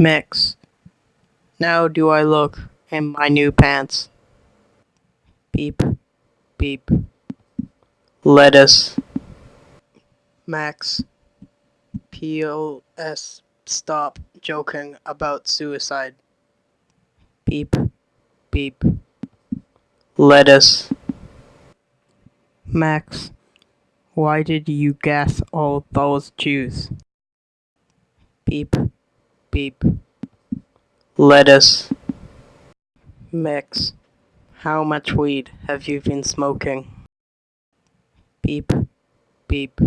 Mix. Now do I look in my new pants? Beep, beep. Lettuce. Max. P.O.S. Stop joking about suicide. Beep, beep. Lettuce. Max. Why did you gas all those Jews? Beep, beep. Lettuce. Mix. How much weed have you been smoking? Beep, beep.